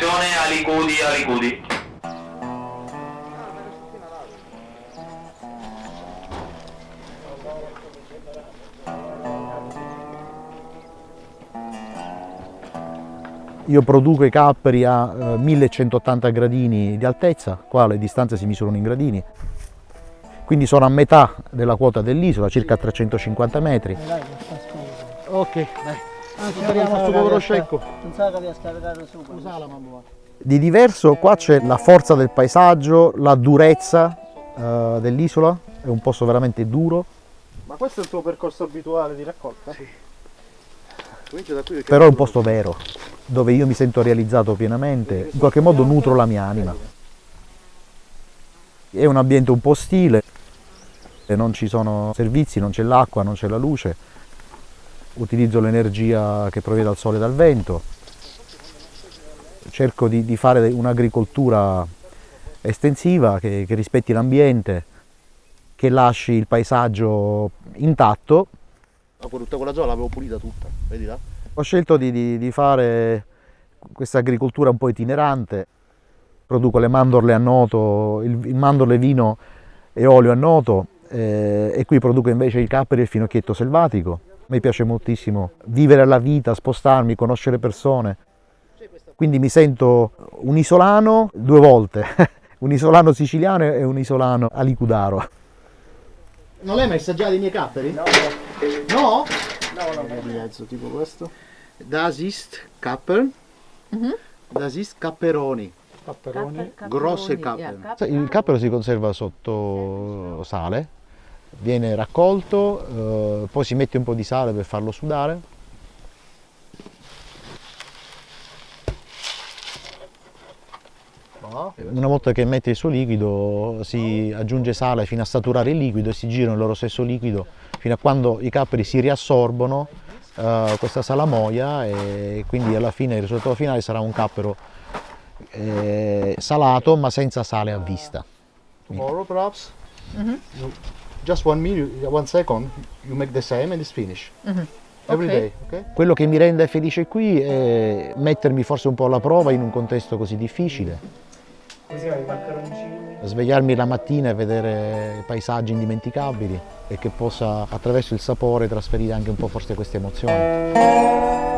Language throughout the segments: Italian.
Attenzione, alicudi, alicudi. Io produco i capperi a eh, 1180 gradini di altezza, qua le distanze si misurano in gradini, quindi sono a metà della quota dell'isola, circa 350 metri. Ok, dai. Ah, Speriamo sto povero scecco. Non sa che riesca a caricare su. Scusa la mamma. Di diverso qua c'è la forza del paesaggio, la durezza eh, dell'isola, è un posto veramente duro, Ma questo è il tuo percorso abituale di raccolta? Sì. Comincia da qui perché però è un posto vero, dove io mi sento realizzato pienamente, in qualche modo nutro la mia anima. È un ambiente un po' ostile, non ci sono servizi, non c'è l'acqua, non c'è la luce, utilizzo l'energia che proviene dal sole e dal vento, cerco di, di fare un'agricoltura estensiva che, che rispetti l'ambiente, che lasci il paesaggio intatto tutta quella zona l'avevo pulita tutta, vedi là? Ho scelto di, di- di fare questa agricoltura un po' itinerante, produco le mandorle a noto, il, il mandorle, vino e olio a noto eh, e qui produco invece il capperi e il finocchietto selvatico. Mi piace moltissimo vivere la vita, spostarmi, conoscere persone, quindi mi sento un isolano due volte, un isolano siciliano e un isolano alicudaro. Non l'hai mai assaggiato i miei capperi? No. No? No, no, Di mezzo, tipo questo. Das ist Kapper. Das ist Capperoni. Capperoni. Grosse cappe. Il cappero si conserva sotto sale, viene raccolto, eh, poi si mette un po' di sale per farlo sudare. Una volta che mette il suo liquido si aggiunge sale fino a saturare il liquido e si girano il loro stesso liquido fino a quando i capperi si riassorbono eh, questa salamoia e quindi alla fine il risultato finale sarà un cappero eh, salato ma senza sale a vista. Tomorrow perhaps. You, just one minute, one second, you make the same and it's finished. Every Ok. day, okay? Quello che mi rende felice qui è mettermi forse un po' alla prova in un contesto così difficile. Svegliarmi la mattina e vedere paesaggi indimenticabili e che possa attraverso il sapore trasferire anche un po' forse queste emozioni.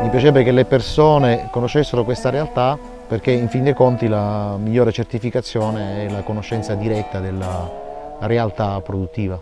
Mi piacerebbe che le persone conoscessero questa realtà perché in fin dei conti la migliore certificazione è la conoscenza diretta della realtà produttiva.